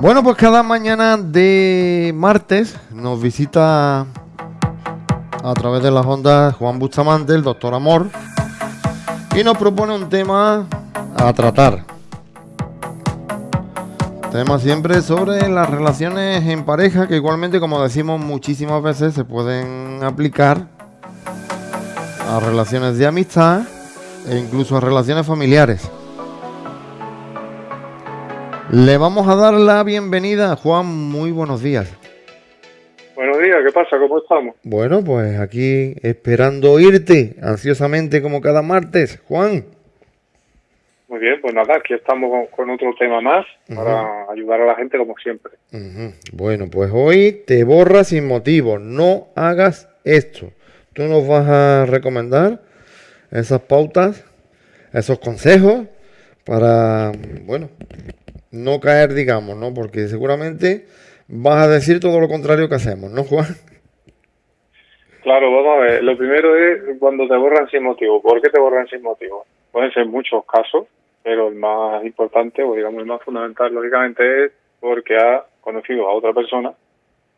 Bueno, pues cada mañana de martes nos visita a través de las ondas Juan Bustamante, el doctor Amor, y nos propone un tema a tratar. Tema siempre sobre las relaciones en pareja, que igualmente, como decimos muchísimas veces, se pueden aplicar a relaciones de amistad e incluso a relaciones familiares. Le vamos a dar la bienvenida, Juan. Muy buenos días. Buenos días, ¿qué pasa? ¿Cómo estamos? Bueno, pues aquí esperando oírte ansiosamente como cada martes, Juan. Muy bien, pues nada, aquí estamos con, otro tema más para ayudar a la gente como siempre. Bueno, pues hoy te borras sin motivo, no hagas esto. Tú nos vas a recomendar esas pautas, esos consejos para, bueno, no caer, digamos, ¿no? Porque seguramente vas a decir todo lo contrario que hacemos, ¿no, Juan? Claro, vamos a ver. Lo primero es cuando te borran sin motivo. ¿Por qué te borran sin motivo? Pueden ser muchos casos, pero el más importante, o digamos el más fundamental, lógicamente, es porque ha conocido a otra persona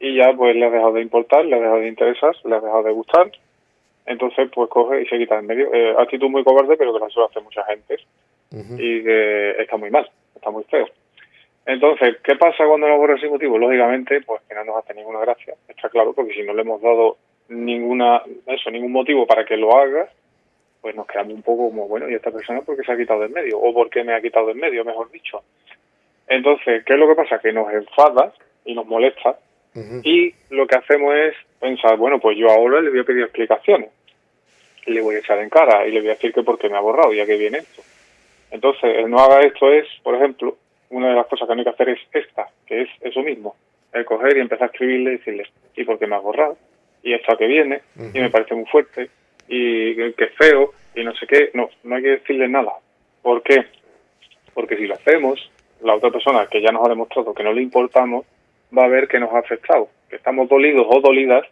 y ya pues le ha dejado de importar, le ha dejado de interesar, le ha dejado de gustar. Entonces, pues coge y se quita en medio. Eh, actitud muy cobarde, pero que la suele hacer mucha gente. Y que está muy mal, está muy feo. Entonces, ¿qué pasa cuando nos borra sin motivo? Lógicamente, pues que no nos hace ninguna gracia, está claro, porque si no le hemos dado ninguna eso, ningún motivo para que lo haga, pues nos quedamos un poco como, bueno, ¿y esta persona por qué se ha quitado del medio? ¿O por qué me ha quitado del medio, mejor dicho? Entonces, ¿qué es lo que pasa? Que nos enfada y nos molesta y lo que hacemos es pensar, bueno, pues yo ahora le voy a pedir explicaciones, le voy a echar en cara y le voy a decir que por qué me ha borrado, ya que viene esto. Entonces, el no haga esto es, por ejemplo, una de las cosas que no hay que hacer es esta, que es eso mismo, el coger y empezar a escribirle y decirle, ¿y por qué me has borrado? Y esto a que viene, y me parece muy fuerte, y que es feo, y no sé qué. No, no hay que decirle nada. ¿Por qué? Porque si lo hacemos, la otra persona que ya nos ha demostrado que no le importamos, va a ver que nos ha afectado, que estamos dolidos o dolidas,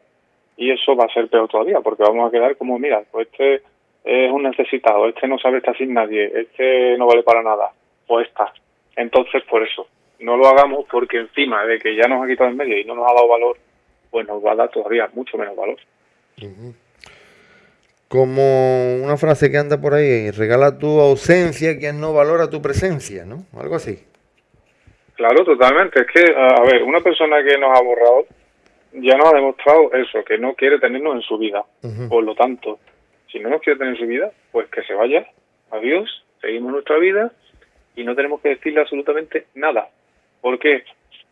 y eso va a ser peor todavía, porque vamos a quedar como, mira, pues este es un necesitado, este no sabe estar sin nadie, este no vale para nada, pues está. Entonces, por eso, no lo hagamos porque encima de que ya nos ha quitado el medio y no nos ha dado valor, pues nos va a dar todavía mucho menos valor. Como una frase que anda por ahí, regala tu ausencia quien no valora tu presencia, ¿no? Algo así. Claro, totalmente. Es que, a ver, una persona que nos ha borrado ya nos ha demostrado eso, que no quiere tenernos en su vida. Por lo tanto, si no nos quiere tener en su vida, pues que se vaya. Adiós, seguimos nuestra vida y no tenemos que decirle absolutamente nada. ¿Por qué?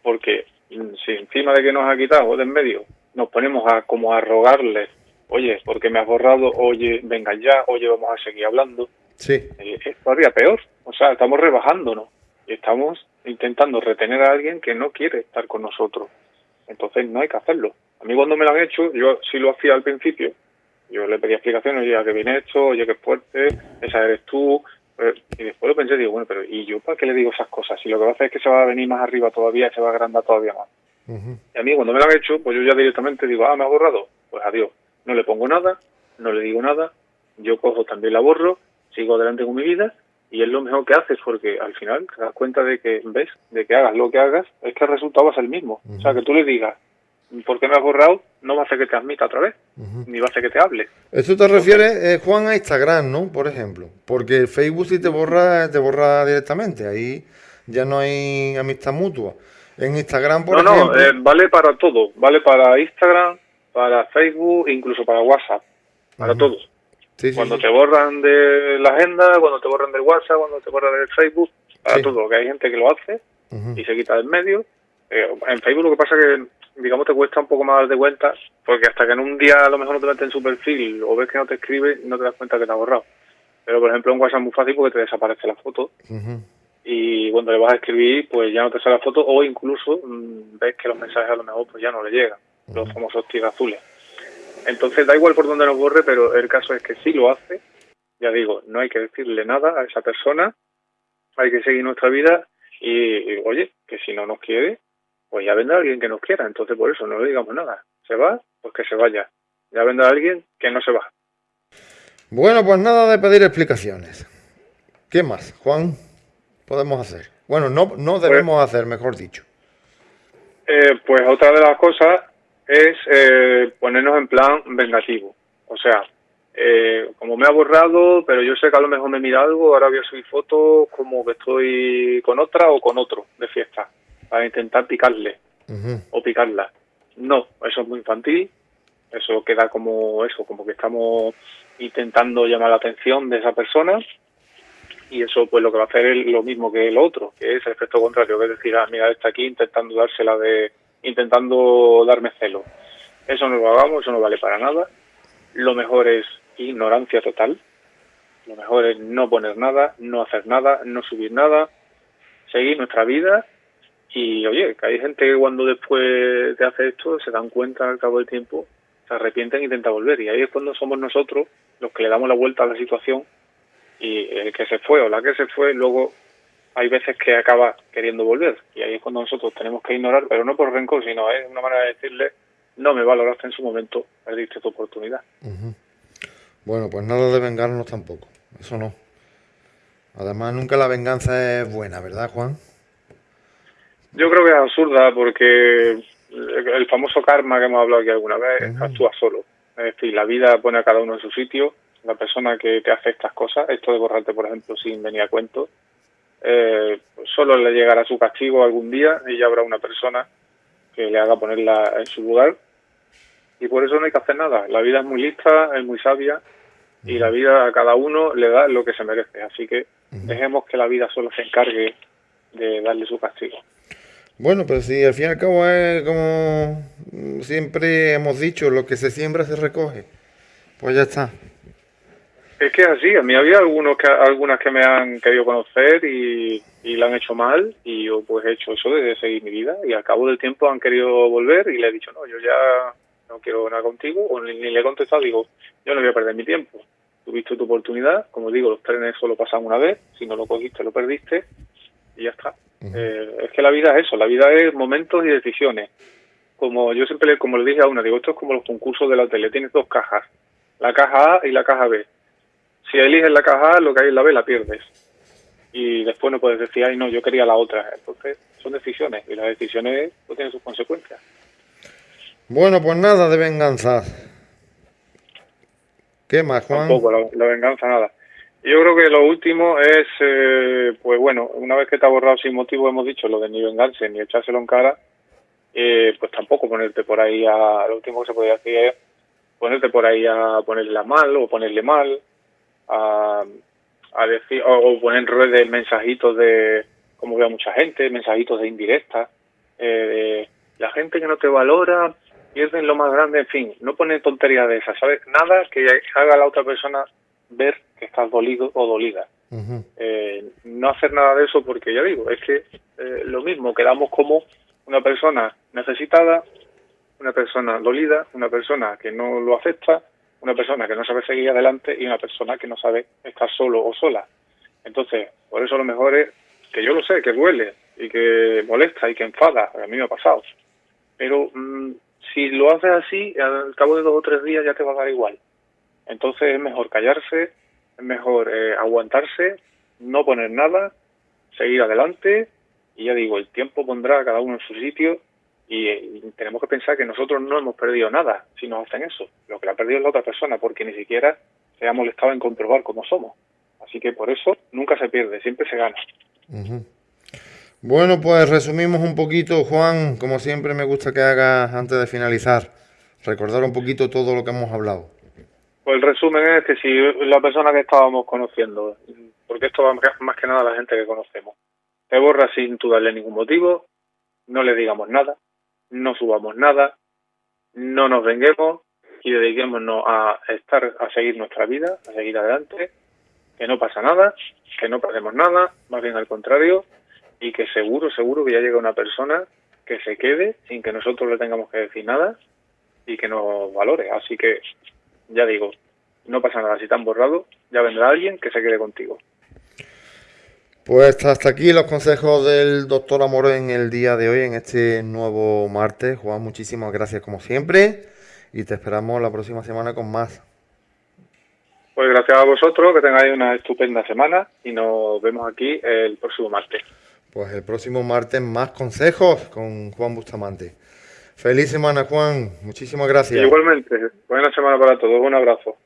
Porque si encima de que nos ha quitado de en medio nos ponemos a como a rogarle, oye, porque me has borrado, oye, venga ya, oye, vamos a seguir hablando. Sí. Eh, es todavía peor. O sea, estamos rebajándonos y estamos intentando retener a alguien que no quiere estar con nosotros. Entonces no hay que hacerlo. A mí cuando me lo han hecho, yo sí lo hacía al principio. Yo le pedía explicaciones, oye, que viene hecho, oye, que fuerte, esa eres tú, y después lo pensé, digo, bueno, pero ¿y yo para qué le digo esas cosas? Si lo que va a hacer es que se va a venir más arriba todavía, se va a agrandar todavía más. Y a mí cuando me lo han hecho, pues yo ya directamente digo, ah, me ha borrado, pues adiós. No le pongo nada, no le digo nada, yo cojo también la borro, sigo adelante con mi vida y es lo mejor que haces porque al final te das cuenta de que, ves, de que hagas lo que hagas, es que el resultado va a ser el mismo. O sea, que tú le digas, ¿por qué me has borrado? No va a hacer que te admita otra vez, ni va a hacer que te hable. Eso te refiere, eh, Juan, a Instagram, ¿no? Por ejemplo. Porque Facebook si te borra, te borra directamente. Ahí ya no hay amistad mutua. En Instagram, por ejemplo... No, no, eh, vale para todo. Vale para Instagram, para Facebook, incluso para WhatsApp. Para todos. cuando te borran de la agenda, cuando te borran del WhatsApp, cuando te borran del Facebook, para todo. Que hay gente que lo hace y se quita del medio. Eh, en Facebook lo que pasa es que digamos, te cuesta un poco más de vueltas, porque hasta que en un día a lo mejor no te metes en su perfil o ves que no te escribe, no te das cuenta que te ha borrado. Pero, por ejemplo, en WhatsApp es muy fácil porque te desaparece la foto. Y cuando le vas a escribir, pues ya no te sale la foto o incluso mm, ves que los mensajes a lo mejor pues ya no le llegan, los famosos tigres azules. Entonces, da igual por donde nos borre, pero el caso es que si lo hace, ya digo, no hay que decirle nada a esa persona, hay que seguir nuestra vida y oye, que si no nos quiere, pues ya vendrá alguien que nos quiera, entonces por eso no le digamos nada. Se va, pues que se vaya. Ya vendrá alguien que no se va. Bueno, pues nada de pedir explicaciones. ¿Qué más, Juan? Podemos hacer. Bueno, no, no pues debemos hacer, mejor dicho. Eh, pues otra de las cosas es eh, ponernos en plan vengativo. O sea, eh, como me ha borrado, pero yo sé que a lo mejor me mira algo, ahora voy a subir fotos como que estoy con otra o con otro de fiesta, para intentar picarle o picarla. No, eso es muy infantil, eso queda como eso, como que estamos intentando llamar la atención de esa persona y eso pues lo que va a hacer es lo mismo que el otro, que es el efecto contrario, que es decir, ah, mira, está aquí intentando dársela de, intentando darme celo. Eso no lo hagamos, eso no vale para nada. Lo mejor es ignorancia total. Lo mejor es no poner nada, no hacer nada, no subir nada, seguir nuestra vida y oye, que hay gente que cuando después de hacer esto se dan cuenta al cabo del tiempo, se arrepienten e intentan volver. Y ahí es cuando somos nosotros los que le damos la vuelta a la situación y el que se fue o la que se fue luego hay veces que acaba queriendo volver y ahí es cuando nosotros tenemos que ignorar, pero no por rencor, sino es una manera de decirle no me valoraste en su momento, perdiste tu oportunidad. Bueno, pues nada de vengarnos tampoco, eso no. Además, nunca la venganza es buena, ¿verdad, Juan? Yo creo que es absurda porque el famoso karma que hemos hablado aquí alguna vez actúa solo. Es decir, la vida pone a cada uno en su sitio. La persona que te hace estas cosas, esto de borrarte, por ejemplo, sin venir a cuento, eh, solo le llegará su castigo algún día y ya habrá una persona que le haga ponerla en su lugar. Y por eso no hay que hacer nada. La vida es muy lista, es muy sabia y la vida a cada uno le da lo que se merece. Así que dejemos que la vida solo se encargue de darle su castigo. Bueno, pero si al fin y al cabo es como siempre hemos dicho, lo que se siembra se recoge. Pues ya está. Es que es así, a mí había algunos que, algunas que me han querido conocer y, y la han hecho mal y yo pues he hecho eso de seguir mi vida y al cabo del tiempo han querido volver y le he dicho, no, yo ya no quiero nada contigo o ni, le he contestado, digo, yo no voy a perder mi tiempo. Tuviste tu oportunidad, como digo, los trenes solo pasan una vez, si no lo cogiste lo perdiste y ya está. Eh, es que la vida es eso, la vida es momentos y decisiones. Como yo siempre le, como le dije a una, digo, esto es como los concursos de la tele, tienes dos cajas, la caja A y la caja B. Si eliges la caja A, lo que hay en la B la pierdes. Y después no puedes decir, ay no, yo quería la otra. Entonces, son decisiones y las decisiones pues, tienen sus consecuencias. Bueno, pues nada de venganza. ¿Qué más, Juan? Tampoco, la venganza nada. Yo creo que lo último es, eh, pues bueno, una vez que te ha borrado sin motivo, hemos dicho lo de ni vengarse ni echárselo en cara, eh, pues tampoco ponerte por ahí a. Lo último que se podría hacer es ponerte por ahí a ponerle mal o ponerle mal, a, a decir, o, poner en redes mensajitos de, como veo mucha gente, mensajitos de indirecta, eh, la gente que no te valora pierden lo más grande, en fin, no ponen tonterías de esas, ¿sabes? Nada que haga la otra persona ver que estás dolido o dolida. Eh, no hacer nada de eso porque ya digo, es que eh, lo mismo, quedamos como una persona necesitada, una persona dolida, una persona que no lo acepta, una persona que no sabe seguir adelante y una persona que no sabe estar solo o sola. Entonces, por eso lo mejor es que yo lo sé, que duele y que molesta y que enfada, a mí me ha pasado. Pero mm, si lo haces así, al cabo de dos o tres días ya te va a dar igual. Entonces es mejor callarse, es mejor eh, aguantarse, no poner nada, seguir adelante y ya digo, el tiempo pondrá a cada uno en su sitio y, tenemos que pensar que nosotros no hemos perdido nada si nos hacen eso. Lo que la ha perdido es la otra persona porque ni siquiera se ha molestado en comprobar cómo somos. Así que por eso nunca se pierde, siempre se gana. Bueno, pues resumimos un poquito, Juan, como siempre me gusta que hagas antes de finalizar, recordar un poquito todo lo que hemos hablado. Pues el resumen es que si la persona que estábamos conociendo, porque esto va más que nada a la gente que conocemos, te borra sin tú darle ningún motivo, no le digamos nada, no subamos nada, no nos venguemos y dediquémonos a estar, a seguir nuestra vida, a seguir adelante, que no pasa nada, que no perdemos nada, más bien al contrario, y que seguro, seguro que ya llega una persona que se quede sin que nosotros le tengamos que decir nada y que nos valore. Así que ya digo, no pasa nada, si te han borrado, ya vendrá alguien que se quede contigo. Pues hasta aquí los consejos del doctor Amor en el día de hoy, en este nuevo martes. Juan, muchísimas gracias como siempre y te esperamos la próxima semana con más. Pues gracias a vosotros, que tengáis una estupenda semana y nos vemos aquí el próximo martes. pues el próximo martes más consejos con Juan Bustamante. Feliz semana, Juan. Muchísimas gracias. Igualmente. Buena semana para todos. Un abrazo.